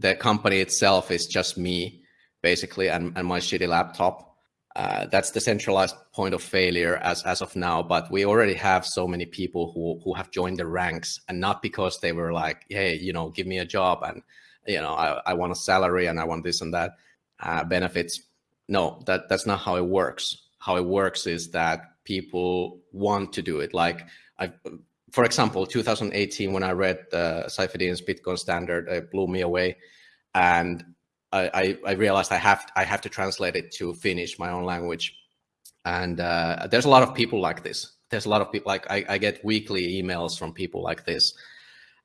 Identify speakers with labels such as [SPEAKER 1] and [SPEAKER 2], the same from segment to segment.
[SPEAKER 1] the company itself is just me, basically, and, and my shitty laptop. Uh, that's the centralized point of failure as, as of now. But we already have so many people who, who have joined the ranks and not because they were like, hey, you know, give me a job and, you know, I, I want a salary and I want this and that uh, benefits. No, that, that's not how it works. How it works is that people want to do it. Like I, for example, 2018, when I read uh, Bitcoin standard, it blew me away. And I, I, realized I have I have to translate it to Finnish, my own language. And uh, there's a lot of people like this. There's a lot of people like I, I get weekly emails from people like this,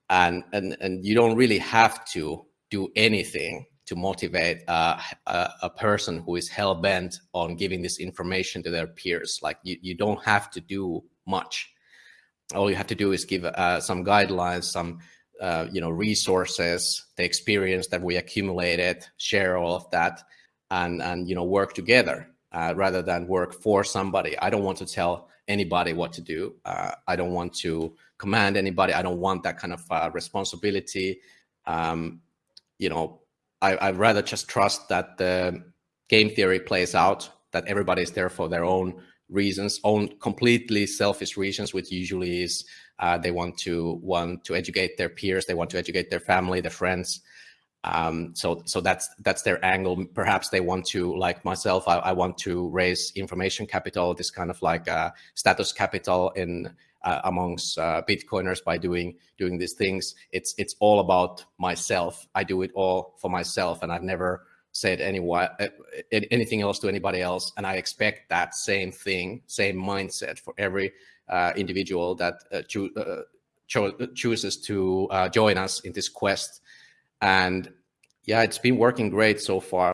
[SPEAKER 1] and and and you don't really have to do anything to motivate uh, a, a, person who is hell bent on giving this information to their peers. Like you, you don't have to do much. All you have to do is give uh, some guidelines, some uh, you know, resources, the experience that we accumulated, share all of that, and and you know, work together uh, rather than work for somebody. I don't want to tell anybody what to do. Uh, I don't want to command anybody. I don't want that kind of uh, responsibility. Um, you know, I, I'd rather just trust that the game theory plays out, that everybody is there for their own reasons, own completely selfish reasons, which usually is uh, they want to want to educate their peers, they want to educate their family, their friends. Um, so so that's that's their angle. Perhaps they want to, like myself, I, I want to raise information capital, this kind of like uh, status capital in uh, amongst uh, Bitcoiners by doing doing these things. It's it's all about myself. I do it all for myself, and I've never said anyone uh, anything else to anybody else. And I expect that same thing, same mindset for every uh, individual that uh, cho uh, cho chooses to uh, join us in this quest. And yeah, it's been working great so far.